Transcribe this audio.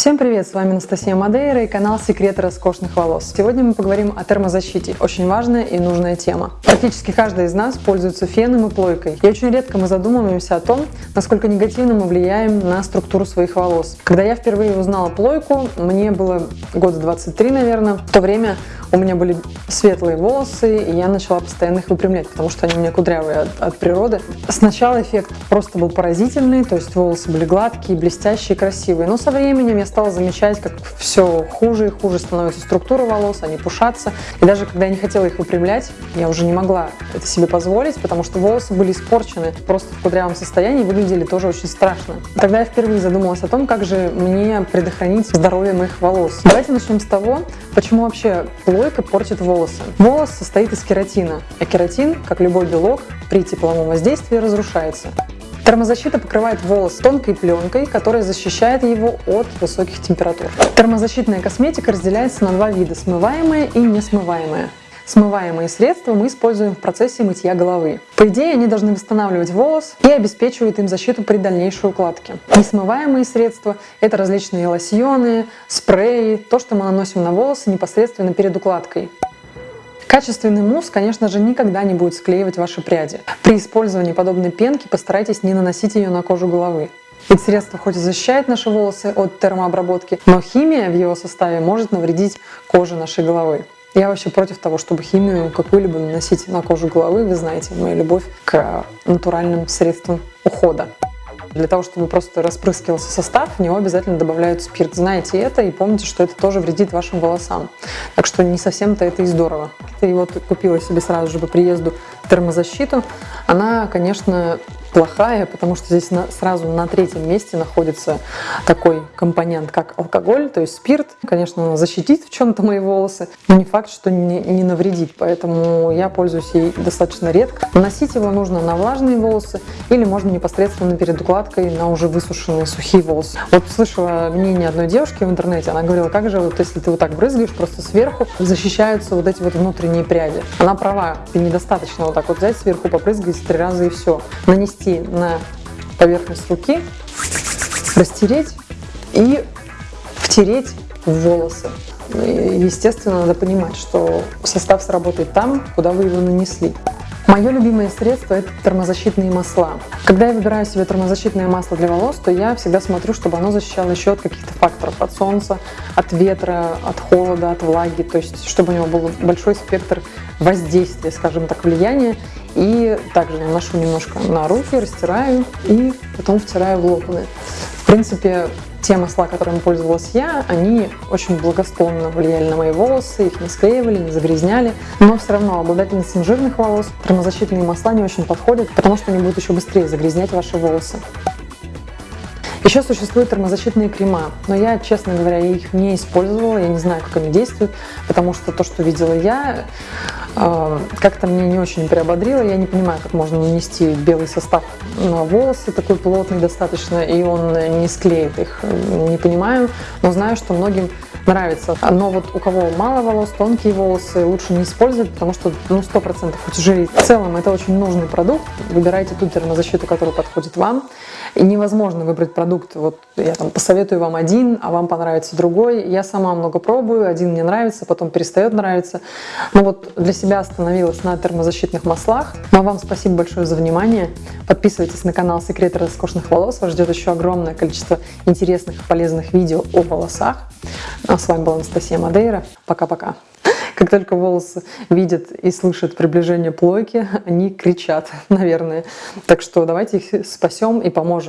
Всем привет, с вами Анастасия Мадейра и канал Секреты роскошных волос. Сегодня мы поговорим о термозащите, очень важная и нужная тема. Практически каждый из нас пользуется феном и плойкой, и очень редко мы задумываемся о том, насколько негативно мы влияем на структуру своих волос. Когда я впервые узнала плойку, мне было года 23, наверное, в то время у меня были светлые волосы, и я начала постоянно их выпрямлять, потому что они у меня кудрявые от, от природы. Сначала эффект просто был поразительный, то есть волосы были гладкие, блестящие, красивые, но со временем я стала замечать, как все хуже и хуже становится структура волос, они пушатся. И даже когда я не хотела их выпрямлять, я уже не могла это себе позволить, потому что волосы были испорчены просто в кудрявом состоянии, выглядели тоже очень страшно. Тогда я впервые задумалась о том, как же мне предохранить здоровье моих волос. Давайте начнем с того, почему вообще плойка портит волосы. Волос состоит из кератина, а кератин, как любой белок, при тепловом воздействии разрушается. Термозащита покрывает волос тонкой пленкой, которая защищает его от высоких температур. Термозащитная косметика разделяется на два вида – смываемая и несмываемая. Смываемые средства мы используем в процессе мытья головы. По идее, они должны восстанавливать волос и обеспечивают им защиту при дальнейшей укладке. Несмываемые средства – это различные лосьоны, спреи, то, что мы наносим на волосы непосредственно перед укладкой. Качественный мусс, конечно же, никогда не будет склеивать ваши пряди. При использовании подобной пенки постарайтесь не наносить ее на кожу головы. Ведь средство хоть и защищает наши волосы от термообработки, но химия в его составе может навредить коже нашей головы. Я вообще против того, чтобы химию какую-либо наносить на кожу головы. Вы знаете мою любовь к натуральным средствам ухода. Для того, чтобы просто распрыскивался состав, в него обязательно добавляют спирт. Знаете это и помните, что это тоже вредит вашим волосам. Так что не совсем-то это и здорово. И вот купила себе сразу же по приезду термозащиту. Она, конечно, плохая, потому что здесь на, сразу на третьем месте находится такой компонент, как алкоголь, то есть спирт. Конечно, защитит в чем-то мои волосы, но не факт, что не, не навредит, поэтому я пользуюсь ей достаточно редко. Наносить его нужно на влажные волосы или можно непосредственно перед укладкой на уже высушенные сухие волосы. Вот слышала мнение одной девушки в интернете, она говорила, как же вот если ты вот так брызгаешь, просто сверху защищаются вот эти вот внутренние пряди. Она права, недостаточно вот так вот взять сверху, попрыгать три раза и все. Нанести нанести на поверхность руки, растереть и втереть в волосы. Естественно, надо понимать, что состав сработает там, куда вы его нанесли. Мое любимое средство – это термозащитные масла. Когда я выбираю себе термозащитное масло для волос, то я всегда смотрю, чтобы оно защищало еще от каких-то факторов, от солнца, от ветра, от холода, от влаги, то есть чтобы у него был большой спектр воздействия, скажем так, влияния. И также наношу немножко на руки, растираю и потом втираю в локоны. В принципе, те масла, которыми пользовалась я, они очень благосклонно влияли на мои волосы, их не склеивали, не загрязняли. Но все равно обладательницам жирных волос термозащитные масла не очень подходят, потому что они будут еще быстрее загрязнять ваши волосы. Еще существуют термозащитные крема, но я, честно говоря, их не использовала, я не знаю, как они действуют, потому что то, что видела я, э, как-то мне не очень приободрило. Я не понимаю, как можно нанести белый состав на волосы, такой плотный достаточно, и он не склеит их. Не понимаю, но знаю, что многим нравится. Но вот у кого мало волос, тонкие волосы, лучше не использовать, потому что ну, 100% утяжелит. В целом это очень нужный продукт. Выбирайте ту термозащиту, которая подходит вам. И невозможно выбрать продукт, вот я там посоветую вам один, а вам понравится другой. Я сама много пробую, один мне нравится, потом перестает нравиться. Но вот для себя остановилась на термозащитных маслах. Ну а вам спасибо большое за внимание. Подписывайтесь на канал Секреты роскошных волос. Вас ждет еще огромное количество интересных и полезных видео о волосах. А с вами была Анастасия Мадейра. Пока-пока. Как только волосы видят и слышат приближение плойки, они кричат, наверное. Так что давайте их спасем и поможем.